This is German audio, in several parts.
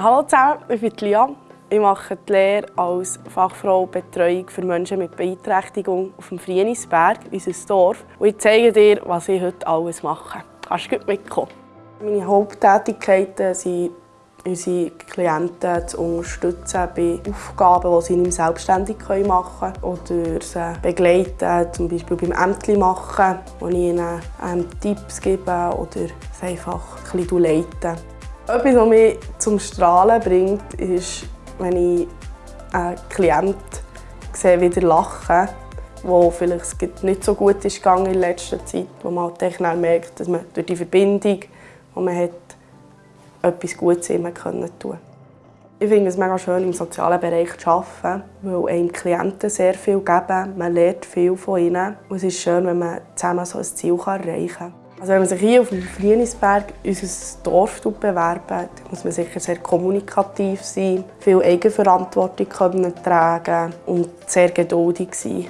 Hallo zusammen, ich bin Lia. Ich mache die Lehre als Fachfrau Betreuung für Menschen mit Beeinträchtigung auf dem Frienisberg, unser Dorf. Und ich zeige dir, was ich heute alles mache. Kannst du mitkommen? Meine Haupttätigkeiten sind unsere Klienten zu unterstützen bei Aufgaben, die sie nicht selbstständig machen können. Oder sie begleiten, zum Beispiel beim Ämtli machen, wo ich ihnen ähm, Tipps gebe oder sie einfach ein bisschen leiten. Etwas, was mich zum Strahlen bringt, ist, wenn ich einen Klienten sehe, wieder lachen wo vielleicht nicht so gut ist gegangen in letzter Zeit, wo man halt merkt, dass man durch die Verbindung, die man hat, etwas Gutes immer tun Ich finde es mega schön, im sozialen Bereich zu arbeiten, weil einem Klienten sehr viel geben. Man lernt viel von ihnen. Und es ist schön, wenn man zusammen so ein Ziel erreichen kann. Also wenn man sich hier auf dem Frienisberg unser Dorf bewerben muss man sicher sehr kommunikativ sein, viel Eigenverantwortung können tragen und sehr geduldig sein.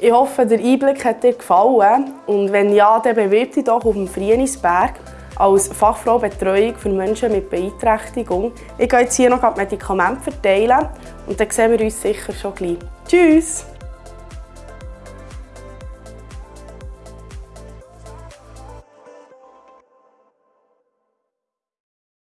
Ich hoffe, der Einblick hat dir gefallen und wenn ja, dann bewirb dich doch auf dem Frienisberg als Fachfrau Betreuung für Menschen mit Beeinträchtigung. Ich gehe jetzt hier noch Medikamente verteilen und dann sehen wir uns sicher schon gleich. Tschüss!